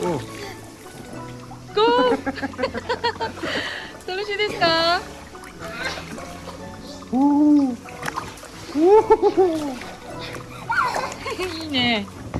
ゴー。楽しいですか？おお いいね。